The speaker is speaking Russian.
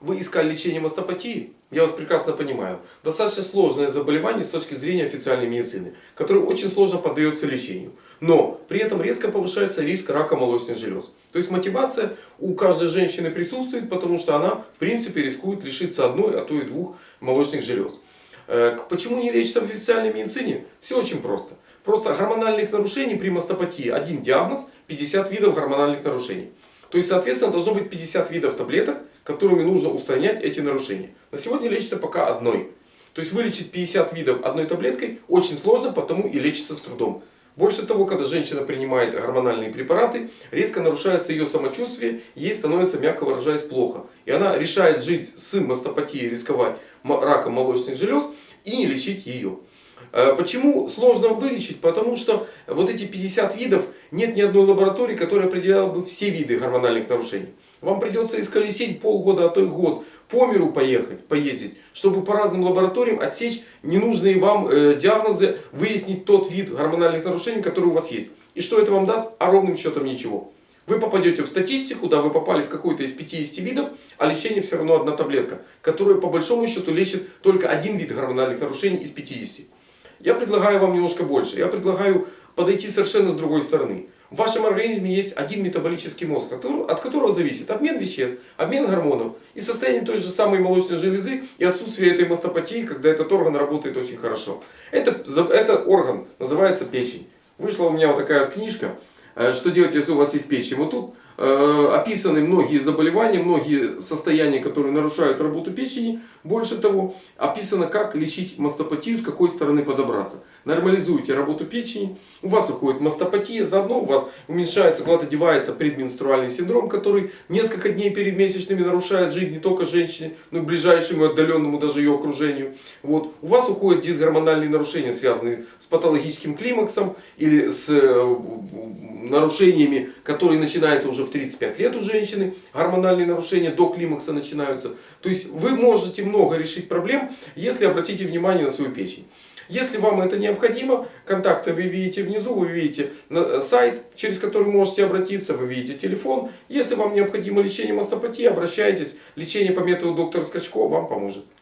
Вы искали лечение мастопатии? Я вас прекрасно понимаю. Достаточно сложное заболевание с точки зрения официальной медицины, которое очень сложно поддается лечению. Но при этом резко повышается риск рака молочных желез. То есть мотивация у каждой женщины присутствует, потому что она в принципе рискует лишиться одной, а то и двух молочных желез. Э, почему не лечится в официальной медицине? Все очень просто. Просто гормональных нарушений при мастопатии один диагноз, 50 видов гормональных нарушений. То есть, соответственно, должно быть 50 видов таблеток, которыми нужно устранять эти нарушения. На сегодня лечится пока одной. То есть, вылечить 50 видов одной таблеткой очень сложно, потому и лечится с трудом. Больше того, когда женщина принимает гормональные препараты, резко нарушается ее самочувствие, ей становится, мягко выражаясь, плохо. И она решает жить с мастопатией, рисковать раком молочных желез и не лечить ее. Э, почему сложно вылечить? Потому что вот эти 50 видов, нет ни одной лаборатории, которая определяла бы все виды гормональных нарушений. Вам придется исколесить полгода, а то и год по миру поехать, поездить, чтобы по разным лабораториям отсечь ненужные вам э, диагнозы, выяснить тот вид гормональных нарушений, который у вас есть. И что это вам даст? А ровным счетом ничего. Вы попадете в статистику, да, вы попали в какой-то из 50 видов, а лечение все равно одна таблетка, которая по большому счету лечит только один вид гормональных нарушений из 50. Я предлагаю вам немножко больше. Я предлагаю подойти совершенно с другой стороны. В вашем организме есть один метаболический мозг, от которого зависит обмен веществ, обмен гормонов и состояние той же самой молочной железы и отсутствие этой мастопатии, когда этот орган работает очень хорошо. Это, это орган называется печень. Вышла у меня вот такая вот книжка, что делать, если у вас есть печень. Вот тут Э, описаны многие заболевания, многие состояния, которые нарушают работу печени. Больше того, описано, как лечить мастопатию, с какой стороны подобраться. Нормализуйте работу печени, у вас уходит мастопатия, заодно у вас уменьшается, куда-то девается предменструальный синдром, который несколько дней перед месячными нарушает жизнь не только женщины, но и ближайшему отдаленному даже ее окружению. Вот. У вас уходят дисгормональные нарушения, связанные с патологическим климаксом или с э, нарушениями, которые начинаются уже в 35 лет у женщины, гормональные нарушения до климакса начинаются. То есть вы можете много решить проблем, если обратите внимание на свою печень. Если вам это необходимо, контакты вы видите внизу, вы видите э, сайт, через который можете обратиться, вы видите телефон. Если вам необходимо лечение мастопатии, обращайтесь. Лечение по методу доктора Скачко вам поможет.